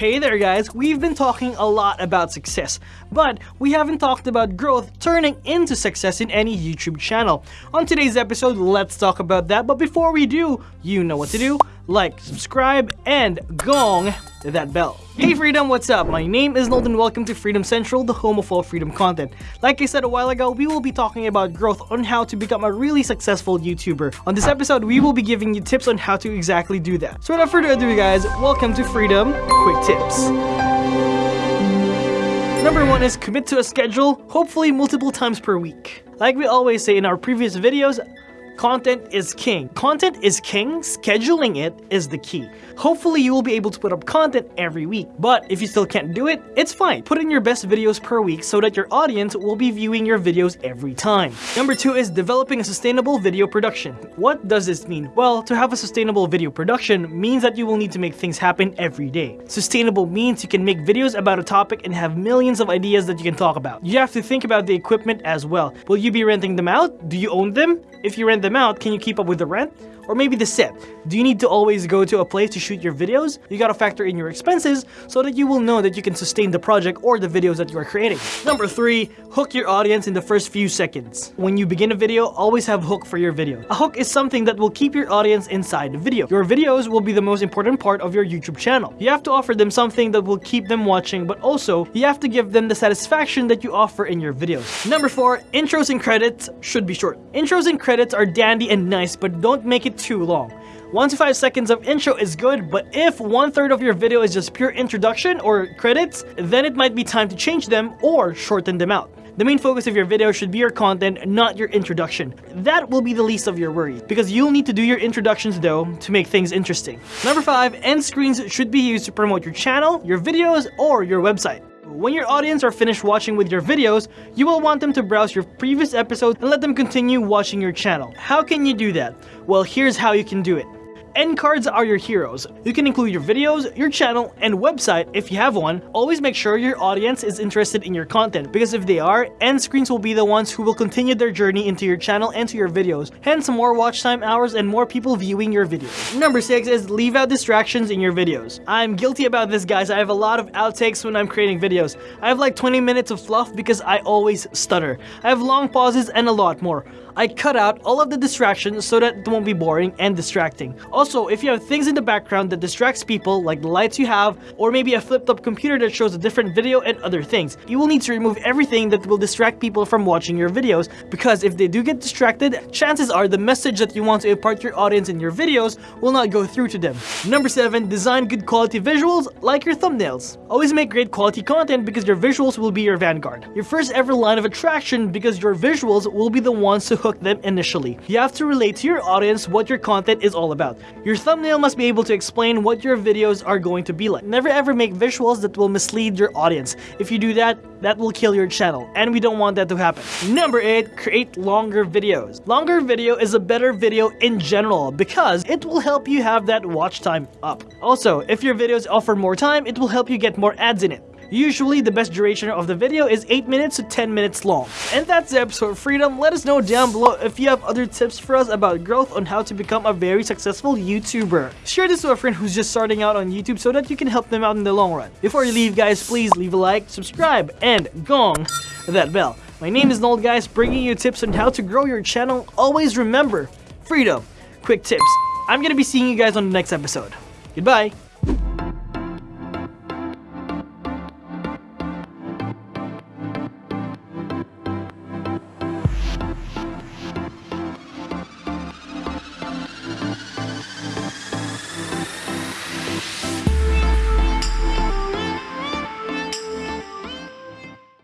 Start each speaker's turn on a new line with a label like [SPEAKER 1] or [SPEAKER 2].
[SPEAKER 1] Hey there guys, we've been talking a lot about success, but we haven't talked about growth turning into success in any YouTube channel. On today's episode, let's talk about that, but before we do, you know what to do like, subscribe, and gong that bell. Hey Freedom, what's up? My name is Nold welcome to Freedom Central, the home of all freedom content. Like I said a while ago, we will be talking about growth on how to become a really successful YouTuber. On this episode, we will be giving you tips on how to exactly do that. So without further ado guys, welcome to Freedom Quick Tips. Number one is commit to a schedule, hopefully multiple times per week. Like we always say in our previous videos, Content is king. Content is king, scheduling it is the key. Hopefully you will be able to put up content every week, but if you still can't do it, it's fine. Put in your best videos per week so that your audience will be viewing your videos every time. Number two is developing a sustainable video production. What does this mean? Well, to have a sustainable video production means that you will need to make things happen every day. Sustainable means you can make videos about a topic and have millions of ideas that you can talk about. You have to think about the equipment as well. Will you be renting them out? Do you own them? If you rent them out, can you keep up with the rent? Or maybe the set. Do you need to always go to a place to shoot your videos? You gotta factor in your expenses so that you will know that you can sustain the project or the videos that you are creating. Number 3. Hook your audience in the first few seconds. When you begin a video, always have a hook for your video. A hook is something that will keep your audience inside the video. Your videos will be the most important part of your YouTube channel. You have to offer them something that will keep them watching, but also, you have to give them the satisfaction that you offer in your videos. Number 4. Intros and credits should be short. Intros and credits are dandy and nice, but don't make it too long. 1 to 5 seconds of intro is good, but if one third of your video is just pure introduction or credits, then it might be time to change them or shorten them out. The main focus of your video should be your content, not your introduction. That will be the least of your worries, because you'll need to do your introductions though to make things interesting. Number 5. End screens should be used to promote your channel, your videos, or your website. When your audience are finished watching with your videos, you will want them to browse your previous episodes and let them continue watching your channel. How can you do that? Well, here's how you can do it. End cards are your heroes. You can include your videos, your channel, and website if you have one. Always make sure your audience is interested in your content because if they are, end screens will be the ones who will continue their journey into your channel and to your videos, hence more watch time hours and more people viewing your videos. Number 6 is leave out distractions in your videos. I'm guilty about this guys, I have a lot of outtakes when I'm creating videos. I have like 20 minutes of fluff because I always stutter. I have long pauses and a lot more. I cut out all of the distractions so that it won't be boring and distracting. Also, if you have things in the background that distracts people, like the lights you have, or maybe a flipped up computer that shows a different video and other things, you will need to remove everything that will distract people from watching your videos, because if they do get distracted, chances are the message that you want to impart to your audience in your videos will not go through to them. Number 7. Design good quality visuals like your thumbnails. Always make great quality content because your visuals will be your vanguard. Your first ever line of attraction because your visuals will be the ones to hook them initially. You have to relate to your audience what your content is all about. Your thumbnail must be able to explain what your videos are going to be like. Never ever make visuals that will mislead your audience. If you do that, that will kill your channel, and we don't want that to happen. Number 8. Create longer videos. Longer video is a better video in general because it will help you have that watch time up. Also, if your videos offer more time, it will help you get more ads in it. Usually, the best duration of the video is 8 minutes to 10 minutes long. And that's the episode of Freedom. Let us know down below if you have other tips for us about growth on how to become a very successful YouTuber. Share this to a friend who's just starting out on YouTube so that you can help them out in the long run. Before you leave guys, please leave a like, subscribe, and gong that bell. My name is Nold guys, bringing you tips on how to grow your channel. Always remember, freedom, quick tips. I'm gonna be seeing you guys on the next episode. Goodbye!